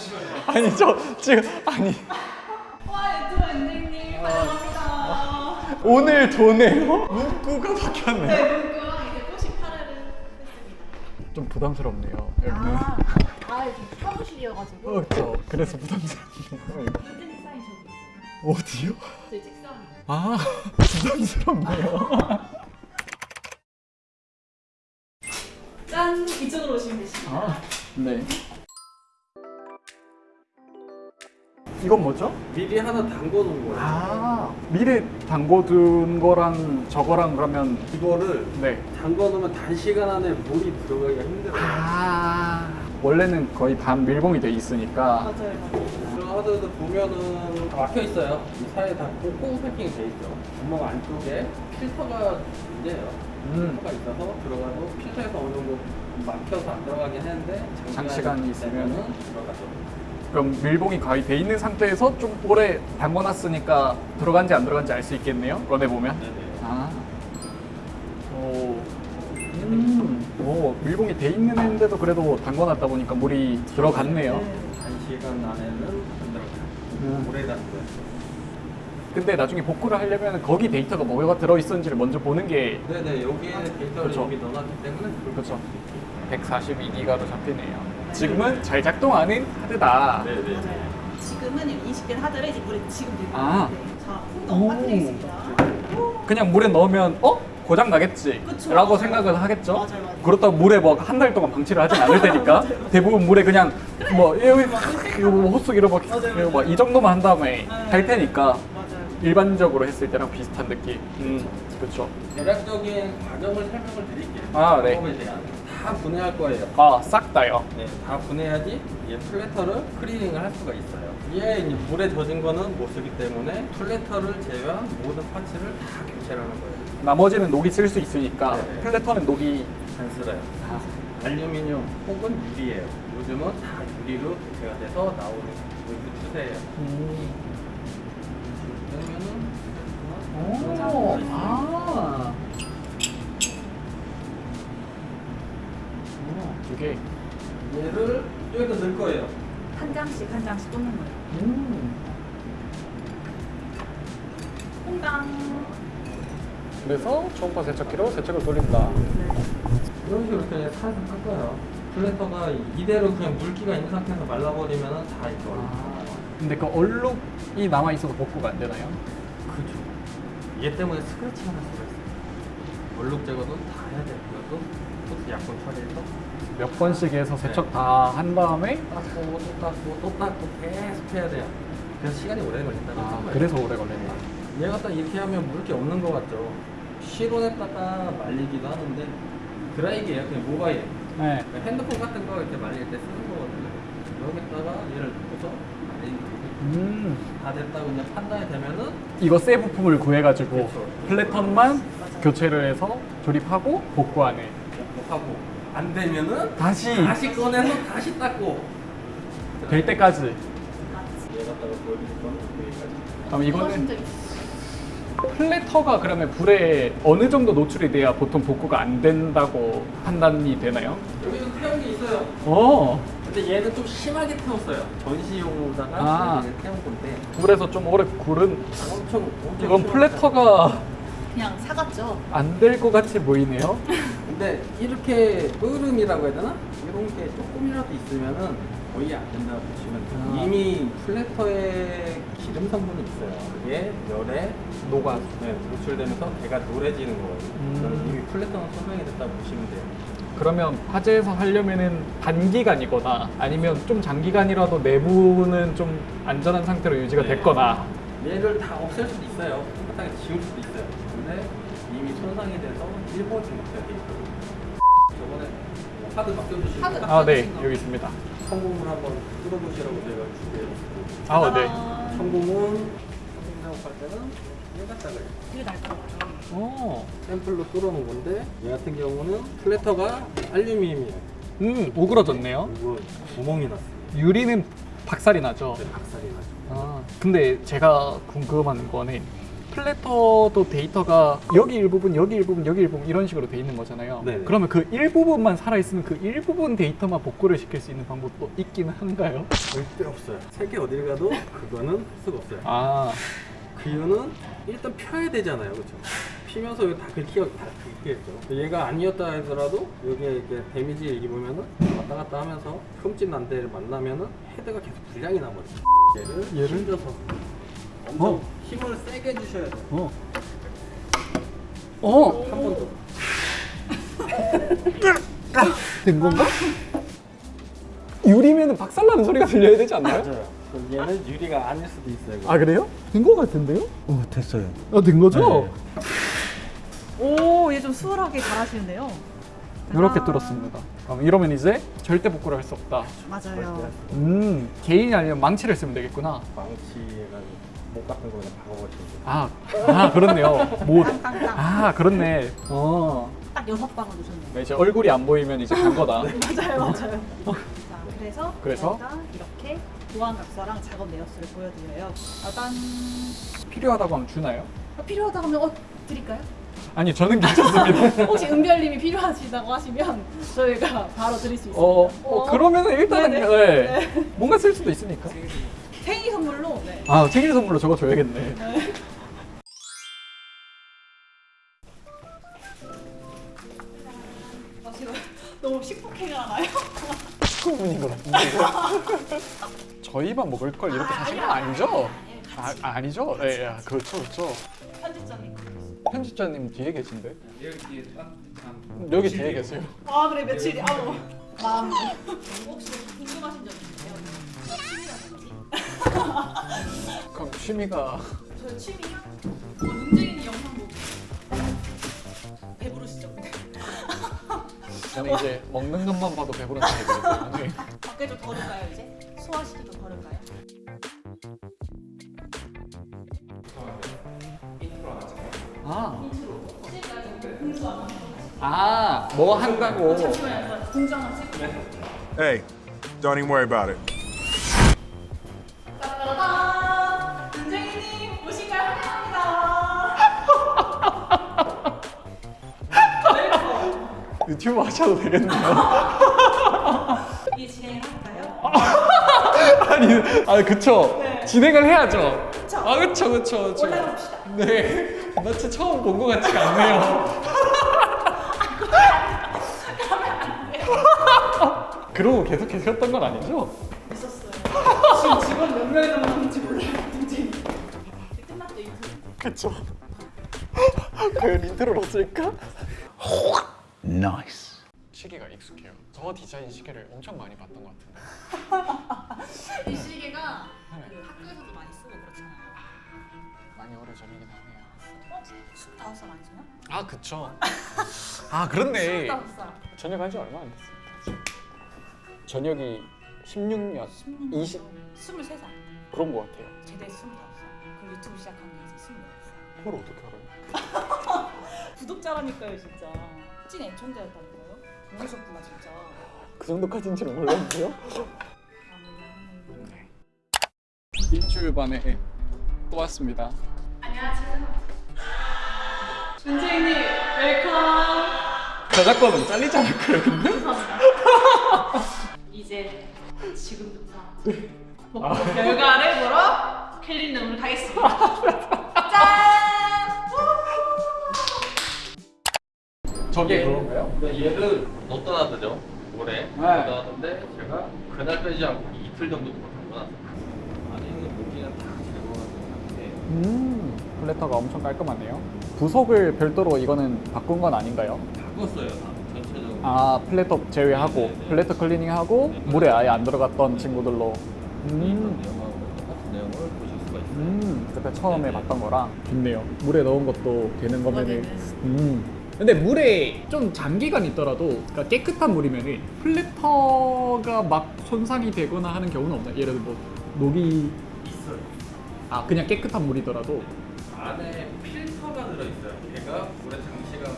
아니 저 지금 아니 와 유튜브 엔딩님 환영합니다. 오늘 도네요? 문구가 바뀌었네요. 네 문구랑 이제 꽃이 파래를 했습니다. 좀 부담스럽네요. 여기는. 아, 아 이게 사무실이어가지고 어, 저 그래서 부담스럽네요. 어디요? 저희 책상. 아 부담스럽네요. 짠 이쪽으로 오시면 되십니다. 아 네. 이건 뭐죠? 미리 하나 담궈 놓은 거예요. 아 미리 담궈둔 거랑 저거랑 그러면 이거를 네. 담궈 놓으면 단시간 안에 물이 들어가기가 힘들어요. 아 원래는 거의 반 밀봉이 돼 있으니까 맞아요 하드도 보면은 다 막혀 있어요. 이 사이에 다 꽁꽁 패킹이 돼 있죠. 구멍 안쪽에 필터가 문제예요. 음. 필터가 있어서 들어가도 필터에서 어느 정도 막혀서 안 들어가긴 했는데 장시간이 있으면은? 되면은 들어가죠. 그럼 밀봉이 거의 돼 있는 상태에서 좀 오래 담궈놨으니까 들어간지 안 들어간지 알 수 있겠네요. 꺼내 보면. 네네. 아. 오. 음. 오 밀봉이 돼 있는 데도 그래도 담궈놨다 보니까 물이 들어갔네요. 단시간 안에는 안 들어가요. 음. 오래 담궈요. 근데 나중에 복구를 하려면 거기 데이터가 뭐가 들어 있었는지를 먼저 보는 게 네네 여기에 데이터를 그쵸. 이미 넣어놨기 때문에 그렇죠. 142기가로 잡히네요. 지금은 잘 작동하는 하드다. 네네. 맞아요. 지금은 이 인식된 하드를 이제 물에 지금 넣고 아. 있는데 자 오. 빠뜨리겠습니다. 그냥 물에 넣으면 어 고장 나겠지 그쵸. 라고 생각을 하겠죠. 맞아요, 맞아요. 그렇다고 물에 뭐 한 달 동안 방치를 하진 않을 테니까 대부분 물에 그냥 뭐 여기 이거 뭐 호수 이런 맞아요, 뭐이 정도만 한 다음에 할 테니까 맞아요. 일반적으로 했을 때랑 비슷한 느낌. 음, 그렇죠. 대략적인 과정을 설명을 드릴게요. 아, 네. 다 분해할 거예요. 아, 싹 다요. 네, 다 분해야지 이 platter를 클리닝을 할 수가 있어요. 이에 이제 물에 젖은 거는 못 쓰기 때문에 platter를 제외한 모든 parts를 다 교체를 하는 거예요. 나머지는 녹이 쓸 수 있으니까 네. platter는 녹이 안 쓸어요. 아, 알루미늄 혹은 유리예요. 요즘은 다 유리로 교체가 돼서 나오는 그 추세예요. 음. 두 개. 얘를 여기다 넣을 거예요. 한 장씩 한 장씩 꽂는 거예요. 음. 퐁당. 그래서 초음파 세척기로 세척을 돌린다. 이런 식으로 그냥 살살 깎아요. 플래터가 이대로 그냥 물기가 있는 상태에서 말라버리면 다 이거. 아, 근데 그 얼룩이 남아 있어서 복구가 안 되나요? 그죠. 얘 때문에 스크래치가 날 수가 있어요. 얼룩 제거도 다 해야. 그것도 또 약품 처리해서 몇 번씩 해서 세척 다한 다음에 닦고 또 닦고 또 닦고 계속 해야 돼요. 그래서 시간이 오래 걸린다는 아, 거예요. 그래서 오래 걸린다. 얘가 딱 이렇게 하면 물을 게 없는 것 같죠. 실온에다가 말리기도 하는데 드라이기예요. 그냥 모바일. 네. 그러니까 핸드폰 같은 거 이렇게 말릴 때 쓰는 거거든요. 여기다가 얘를 넣어서 말리는 음. 다 됐다고 이제 판단이 되면은 이거 새 부품을 구해가지고 그렇죠. 플래턴만 교체를 해서 조립하고 복구하네. 하고 안 되면은 다시 다시 꺼내서 다시 닦고 될 때까지. 그럼 이거는 platter가 그러면 불에 어느 정도 노출이 돼야 보통 복구가 안 된다고 판단이 되나요? 여기도 태운 게 있어요. 어. 근데 얘는 좀 심하게 태웠어요. 전시용으로다가 아. 태운 건데 불에서 좀 오래 구른 엄청 엄청 이건 platter가 그냥 사갔죠. 안 될 것 같이 보이네요. 근데 이렇게 으름이라고 해야 되나? 이런 게 조금이라도 있으면은 거의 안 된다고 보시면 돼요. 아. 이미 플래터에 기름 성분이 있어요. 그게 열에 녹아. 네, 노출되면서 걔가 노래지는 거예요. 음. 이미 플래터는 소명이 됐다고 보시면 돼요. 그러면 화재에서 하려면은 단기간이거나 아니면 좀 장기간이라도 내부는 좀 안전한 상태로 유지가 네. 됐거나 얘를 다 없앨 수도 있어요. 깨끗하게 지울 수도 손상이 돼서 돼 있거든요. 저번에 하드 맡겨주시고 하드 아 네 여기 있습니다. 성공을 한번 뚫어보시라고 제가 준비해줬고 아 네. 성공은 작업할 때는 얘 갖다가 이게 날카로워요. 어. 샘플로 뚫어놓은 건데 얘 같은 경우는 플래터가 알루미늄이에요. 음 오그러졌네요. 이거 구멍이 났어요. 유리는 박살이 나죠. 네, 박살이 나죠. 아 근데 제가 궁금한 거는 platter도 데이터가 여기 일부분, 여기 일부분, 여기 일부분 이런 식으로 돼 있는 거잖아요. 네네. 그러면 그 일부분만 살아있으면 그 일부분 데이터만 복구를 시킬 수 있는 방법도 있기는 한가요? 절대 없어요. 세계 어딜 가도 그거는 할 수가 없어요. 아, 그 이유는 일단 펴야 되잖아요, 그렇죠? 피면서 여기 다 긁혀 다 긁히겠죠. 얘가 아니었다 하더라도 여기에 이렇게 damage 입으면은 왔다 갔다 하면서 흠집 난 데를 만나면은 헤드가 계속 불량이 나버려요. 얘를 얘를? 힘줘서 엄청 어. 힘을 세게 주셔야 돼요. 어. 어! 한 번 더. 된 건가? 유리면은 박살나는 소리가 들려야 되지 않나요? 맞아요. 얘는 유리가 아닐 수도 있어요. 아, 그래요? 된 거 같은데요? 어, 됐어요. 아, 된 거죠? 오, 얘 좀 수월하게 잘하시는데요. 이렇게 아. 뚫었습니다. 그럼 이러면 이제 절대 복구를 할 수 없다. 맞아요. 음, 개인이 아니면 망치를 쓰면 되겠구나. 망치가 목 같은 거 그냥 박아버리면 돼요. 아, 아 그렇네요. 못. 땅땅땅. 아, 그렇네. 어. 딱 여섯 방울 넣으셨네요. 네, 이제 얼굴이 안 보이면 이제 간 거다. 맞아요, 맞아요. 자, 그래서 그래서? 저희가 이렇게 보안 각서랑 작업 내역서를 보여드려요. 일단 필요하다고 하면 주나요? 필요하다 하면 어 드릴까요? 아니, 저는 괜찮습니다. 혹시 은별님이 필요하시다고 하시면 저희가 바로 드릴 수 있습니다. 어, 어 그러면은 일단은 네네. 네. 뭔가 쓸 수도 있으니까. 생일 선물로 네. 아, 생일 선물로 저거 줘야겠네. 아, 제가 너무 식폭행을 하나요? 충분인 것 같은데. 저희만 먹을 걸 이렇게 사시는 거 아니죠? 아, 아니죠? 네, 야, 그렇죠, 그렇죠. 편집자님. 편집자님 뒤에 계신데? 여기 뒤에 여기 뒤에 계세요. 아 그래 며칠 뒤 아우 마음 혹시 궁금하신 점 있으세요? 취미라든지 그럼 취미가 저의 취미요? 어, 문재인이 영상 보고 배부르시죠? 저는 이제 먹는 것만 봐도 배부른 때문에 밖에 좀 걸을까요 이제? 소화시키 좀 걸을까요? 아, 아, 뭐 한다고. 잠시만요 공주 하나 찍을게요 Hey, don't even worry about it. 유튜브 하셔도 되겠네요. 이 진행을 할까요? 아니, 아, 그쵸. 진행을 해야죠. 그쵸. 아, 그쵸, 그쵸, 그쵸. 올라갑시다 네. 나 진짜 처음 본 것 같지가 않네요. 그러고 계속 계셨던 건 아니죠? 있었어요 지금 직원 몇 명이 남았는지 몰라요 문재인 끝났죠 인터뷰 그쵸. 과연 intro로 쓸까? Nice. 시계가 익숙해요. 저 디자인 시계를 엄청 많이 봤던 것 같은데. 이 시계가 네. 그 학교에서도 많이 쓰고 그렇잖아요 많이 오래전이긴 하네요. 어? 25살 아니세요? 아, 그쵸. 아, 그렇네. 25살 저녁 한지 얼마 안 됐습니다. 저녁이 16년, 20 23살 그런 것 같아요. 제대 25살 그리고 유튜브 시작한 게 이제 26살 그걸 어떻게 알아요? 구독자라니까요 진짜 찐 애청자였다는 거요? 모르셨구나 진짜 그 정도까지인지는 몰랐는데요. 아 몰라 일주일 만에 또 왔습니다. 안녕하세요 문재인님 웰컴 저작권은 잘리지 않을까요, 근데? 이제 지금부터 복구 결과를 보러 캘린덤으로 가겠습니다 저게 그건가요? 근데 얘는 못 떠나드죠 올해 못 네. 떠나는데 제가 그날 빼지 않고 이틀 정도 담궈놨어요 안에 있는 모기는 다 상태 음, 플래터가 엄청 깔끔하네요. 부속을 별도로 이거는 바꾼 건 아닌가요? 바꿨어요 다 전체적으로 아, 플래터 제외하고 네, 네. 플래터 클리닝하고 물에 아예 안 들어갔던 친구들로. 음, 있어요 음, 그때 처음에 네, 네. 봤던 거랑 좋네요. 물에 넣은 것도 되는 거면은. 되는. 음. 근데 물에 좀 장기간 있더라도 그러니까 깨끗한 물이면은 platter가 막 손상이 되거나 하는 경우는 없나요? 예를 들어 뭐 녹이 있어요 아 그냥 깨끗한 물이더라도 안에 필터가 들어있어요 걔가 물에 장시간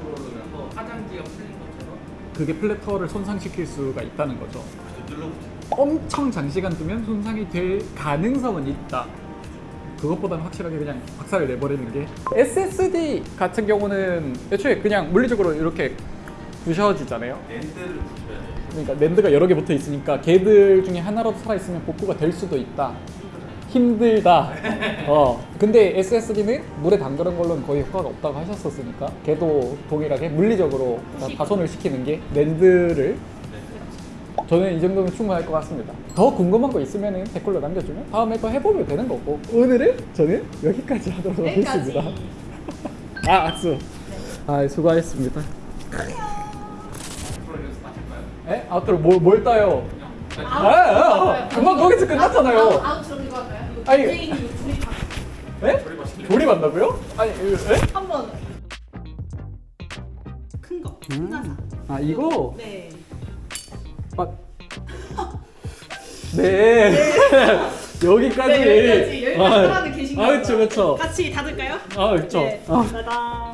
들어오면서 화장지가 풀린 것처럼 그게 platter를 손상시킬 수가 있다는 거죠. 엄청 장시간 두면 손상이 될 가능성은 있다. 그것보다는 확실하게 그냥 박살을 내버리는 게 SSD 같은 경우는 애초에 그냥 물리적으로 이렇게 부셔지잖아요. 랜드를 돼. 그러니까 랜드가 여러 개 붙어 있으니까 걔들 중에 하나라도 살아 있으면 복구가 될 수도 있다. 힘들다. 어. 근데 SSD는 물에 담그는 걸로는 거의 효과가 없다고 하셨었으니까 걔도 동일하게 물리적으로 다 파손을 시키는 게 랜드를 저는 이 정도면 충분할 것 같습니다. 더 궁금한 거 있으면 댓글로 남겨주면 다음에 또 해보면 되는 거고 오늘은 저는 여기까지 하도록 여기까지. 하겠습니다. 아 악수. 아 수고하셨습니다. 에? 아웃로 뭘, 뭘 따요? 아, 아, 아, 금방 거기서 끝났잖아요. 아웃, 아웃으로 이거 할까요? 아니. 에? 조립한다고요? 아니 이거- 에? 한번 큰 거. 하나. 아 이거? 네. 네. 여기까지. 네, 여기까지 여기까지 아, 계신 아, 거예요. 그쵸, 그쵸. 같이 닫을까요? 아, 그쵸. 네. 아. 짜잔.